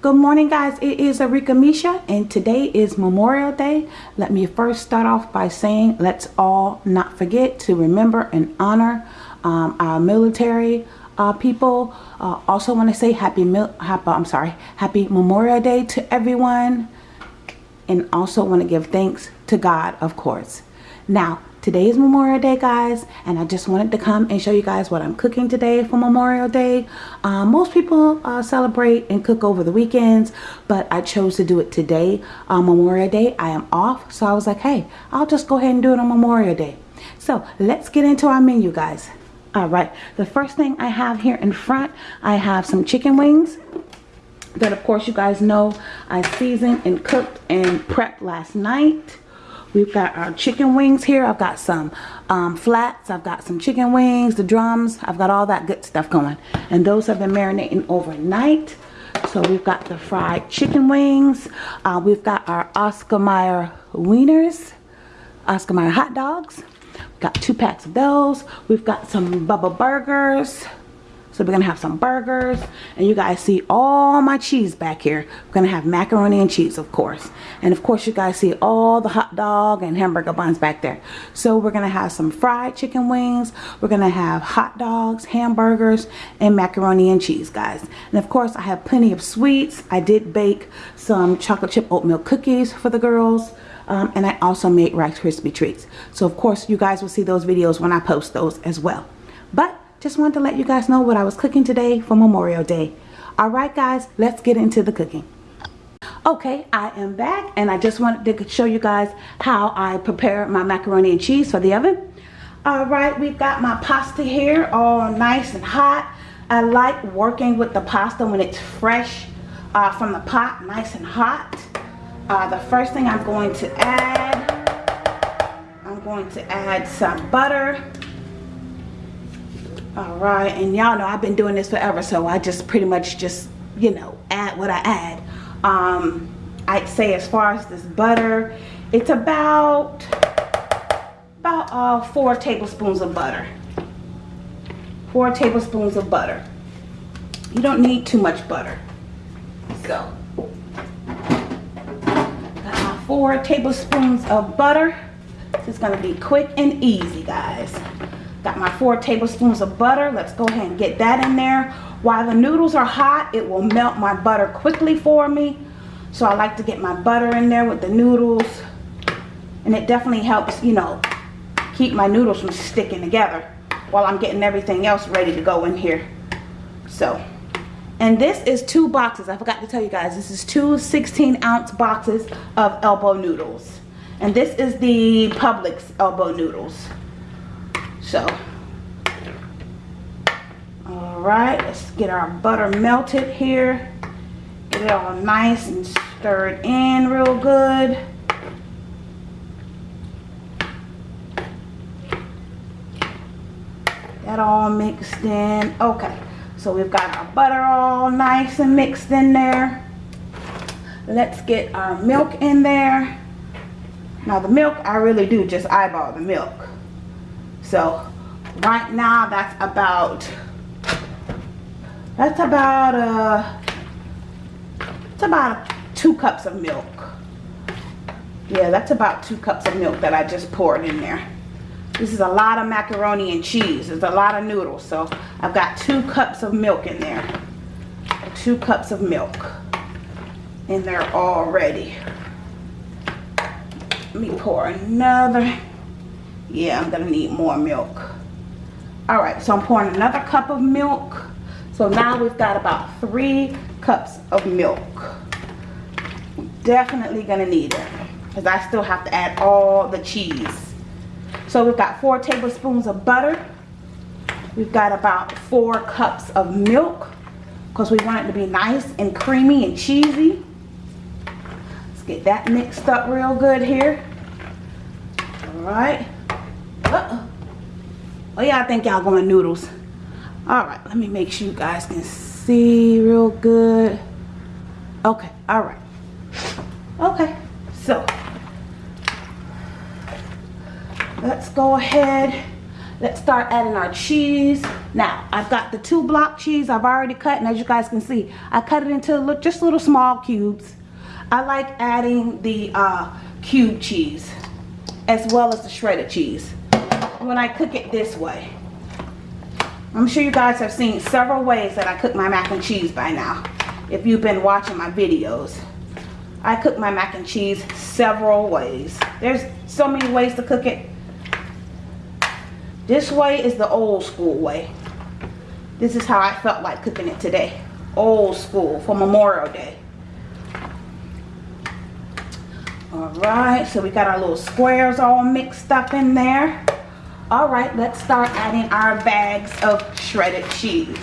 Good morning guys, it is Arika Misha and today is Memorial Day. Let me first start off by saying let's all not forget to remember and honor um, our military uh, people. Uh, also want to say happy, happy, I'm sorry, happy Memorial Day to everyone and also want to give thanks to God of course. Now today is Memorial Day guys and I just wanted to come and show you guys what I'm cooking today for Memorial Day. Uh, most people uh, celebrate and cook over the weekends but I chose to do it today on Memorial Day. I am off so I was like hey I'll just go ahead and do it on Memorial Day. So let's get into our menu guys. All right the first thing I have here in front I have some chicken wings that of course you guys know I seasoned and cooked and prepped last night We've got our chicken wings here. I've got some um, flats. I've got some chicken wings, the drums. I've got all that good stuff going. And those have been marinating overnight. So we've got the fried chicken wings. Uh, we've got our Oscar Mayer wieners, Oscar Mayer hot dogs. We've got two packs of those. We've got some Bubba burgers. So we're going to have some burgers. And you guys see all my cheese back here. We're going to have macaroni and cheese, of course. And of course, you guys see all the hot dog and hamburger buns back there. So we're going to have some fried chicken wings. We're going to have hot dogs, hamburgers, and macaroni and cheese, guys. And of course, I have plenty of sweets. I did bake some chocolate chip oatmeal cookies for the girls. Um, and I also made Rice Krispie treats. So of course, you guys will see those videos when I post those as well. But just wanted to let you guys know what I was cooking today for Memorial Day. Alright guys, let's get into the cooking. Okay, I am back and I just wanted to show you guys how I prepare my macaroni and cheese for the oven. Alright, we've got my pasta here all nice and hot. I like working with the pasta when it's fresh uh, from the pot, nice and hot. Uh, the first thing I'm going to add, I'm going to add some butter all right and y'all know I've been doing this forever so I just pretty much just you know add what I add. Um I'd say as far as this butter it's about about uh, four tablespoons of butter. Four tablespoons of butter. You don't need too much butter. So four tablespoons of butter. This is going to be quick and easy guys Got my four tablespoons of butter. Let's go ahead and get that in there. While the noodles are hot, it will melt my butter quickly for me. So I like to get my butter in there with the noodles. And it definitely helps, you know, keep my noodles from sticking together while I'm getting everything else ready to go in here. So, and this is two boxes. I forgot to tell you guys, this is two 16 ounce boxes of elbow noodles. And this is the Publix elbow noodles. So, all right, let's get our butter melted here. Get it all nice and stirred in real good. That all mixed in. Okay, so we've got our butter all nice and mixed in there. Let's get our milk in there. Now the milk, I really do just eyeball the milk. So right now that's about that's about uh it's about two cups of milk. Yeah, that's about two cups of milk that I just poured in there. This is a lot of macaroni and cheese. It's a lot of noodles. So I've got two cups of milk in there. Two cups of milk in there already. Let me pour another yeah i'm gonna need more milk. All right so i'm pouring another cup of milk. So now we've got about three cups of milk. Definitely gonna need it because i still have to add all the cheese. So we've got four tablespoons of butter. We've got about four cups of milk because we want it to be nice and creamy and cheesy. Let's get that mixed up real good here. All right uh-uh. Oh yeah, I think y'all going noodles. Alright, let me make sure you guys can see real good. Okay, alright. Okay, so let's go ahead. Let's start adding our cheese. Now, I've got the two block cheese I've already cut, and as you guys can see, I cut it into just little small cubes. I like adding the uh, cube cheese as well as the shredded cheese when I cook it this way. I'm sure you guys have seen several ways that I cook my mac and cheese by now if you've been watching my videos. I cook my mac and cheese several ways. There's so many ways to cook it. This way is the old school way. This is how I felt like cooking it today. Old school for Memorial Day. Alright, so we got our little squares all mixed up in there. Alright, let's start adding our bags of shredded cheese.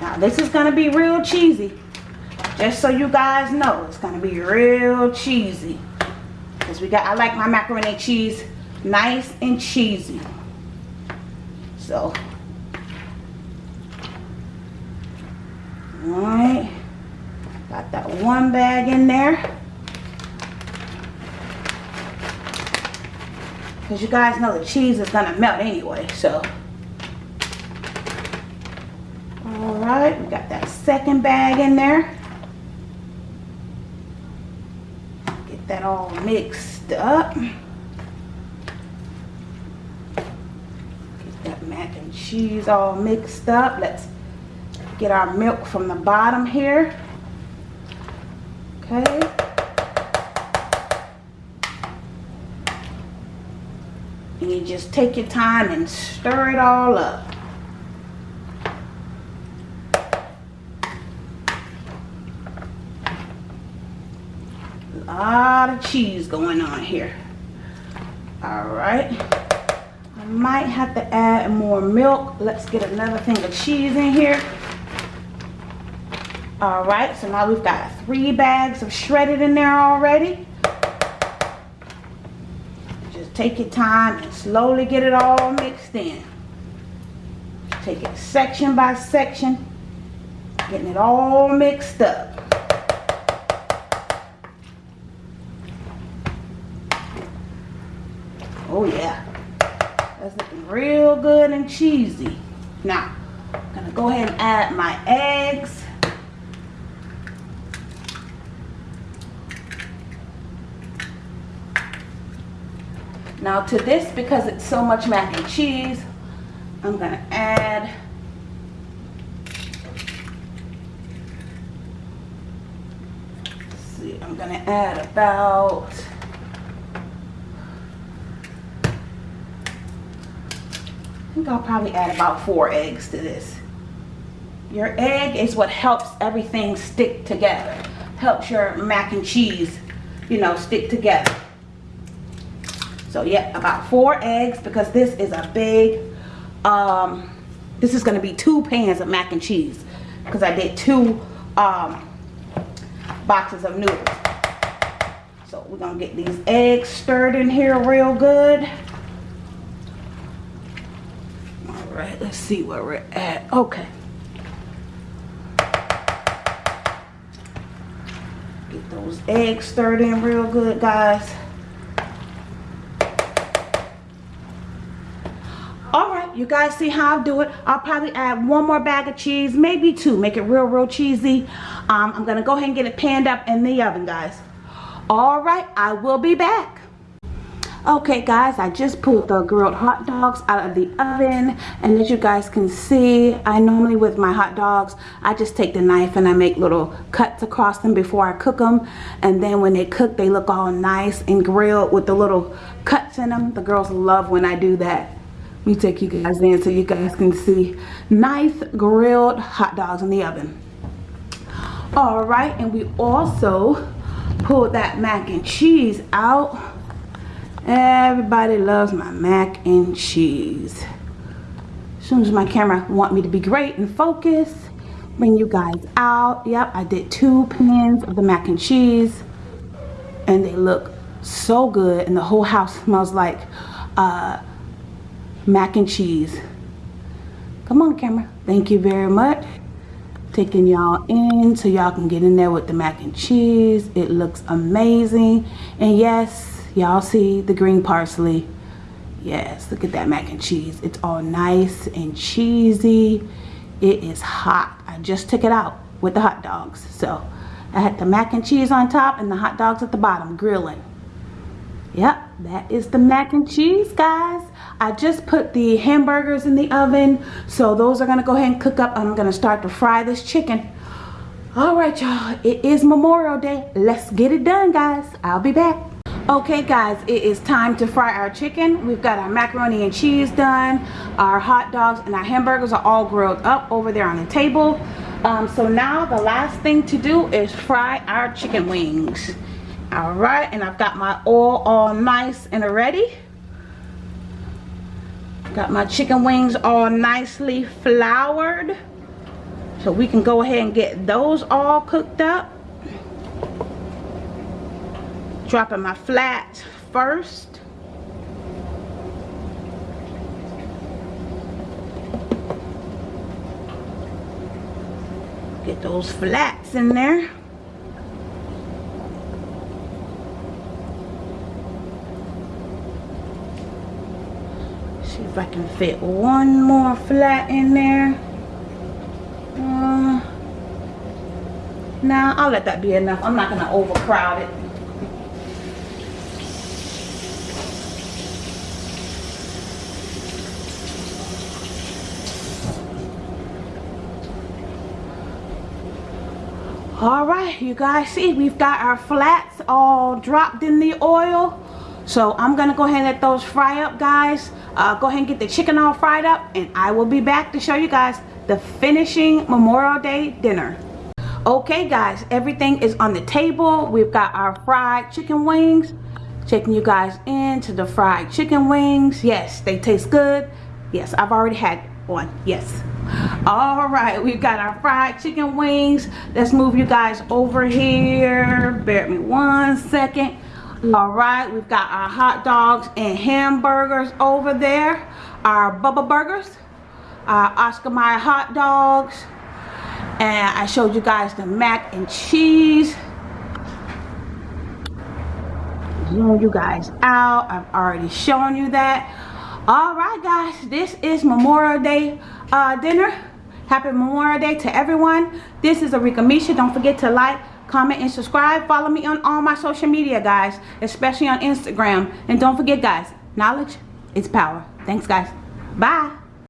Now this is going to be real cheesy. Just so you guys know, it's going to be real cheesy. Because we got, I like my macaroni and cheese nice and cheesy. So, alright. Got that one bag in there. Because you guys know the cheese is going to melt anyway, so. Alright, we got that second bag in there. Get that all mixed up. Get that mac and cheese all mixed up. Let's get our milk from the bottom here. Okay. Just take your time and stir it all up. A lot of cheese going on here. All right. I might have to add more milk. Let's get another thing of cheese in here. All right, so now we've got three bags of shredded in there already take your time and slowly get it all mixed in. Take it section by section, getting it all mixed up. Oh yeah, that's looking real good and cheesy. Now, I'm gonna go ahead and add my eggs. Now to this, because it's so much mac and cheese, I'm to add see, I'm to add about I think I'll probably add about four eggs to this. Your egg is what helps everything stick together. Helps your mac and cheese, you know, stick together. So yeah, about four eggs because this is a big, um, this is going to be two pans of mac and cheese because I did two um, boxes of noodles. So we're going to get these eggs stirred in here real good. All right, let's see where we're at. Okay. Get those eggs stirred in real good, guys. You guys see how I do it? I'll probably add one more bag of cheese maybe two. Make it real real cheesy. Um, I'm gonna go ahead and get it panned up in the oven guys. All right I will be back. Okay guys I just pulled the grilled hot dogs out of the oven. And as you guys can see I normally with my hot dogs I just take the knife and I make little cuts across them before I cook them and then when they cook they look all nice and grilled with the little cuts in them the girls love when I do that me take you guys in so you guys can see nice grilled hot dogs in the oven. All right, and we also pulled that mac and cheese out. Everybody loves my mac and cheese. As soon as my camera want me to be great and focus, bring you guys out. Yep, I did two pans of the mac and cheese and they look so good and the whole house smells like uh, mac and cheese. Come on camera. Thank you very much. Taking y'all in so y'all can get in there with the mac and cheese. It looks amazing. And yes, y'all see the green parsley. Yes, look at that mac and cheese. It's all nice and cheesy. It is hot. I just took it out with the hot dogs. So I had the mac and cheese on top and the hot dogs at the bottom grilling. Yep, that is the mac and cheese, guys. I just put the hamburgers in the oven. So those are going to go ahead and cook up. I'm going to start to fry this chicken. All right, y'all. It is Memorial Day. Let's get it done, guys. I'll be back. Okay, guys. It is time to fry our chicken. We've got our macaroni and cheese done. Our hot dogs and our hamburgers are all grilled up over there on the table. Um, so now the last thing to do is fry our chicken wings all right and I've got my oil all nice and ready got my chicken wings all nicely floured. So we can go ahead and get those all cooked up. Dropping my flats first. Get those flats in there if I can fit one more flat in there. Uh, nah, I'll let that be enough. I'm not going to overcrowd it. all right you guys see we've got our flats all dropped in the oil so i'm gonna go ahead and let those fry up guys uh, go ahead and get the chicken all fried up and I will be back to show you guys the finishing Memorial Day dinner. Okay guys, everything is on the table. We've got our fried chicken wings. Checking you guys into the fried chicken wings. Yes, they taste good. Yes, I've already had one. Yes. All right, we've got our fried chicken wings. Let's move you guys over here. Bear me one second all right we've got our hot dogs and hamburgers over there our bubba burgers our oscar mayer hot dogs and i showed you guys the mac and cheese. Zoom you guys out i've already shown you that. All right guys this is memorial day uh, dinner. Happy memorial day to everyone. This is Arika Misha. Don't forget to like comment and subscribe. Follow me on all my social media guys especially on instagram. And don't forget guys knowledge is power. Thanks guys. Bye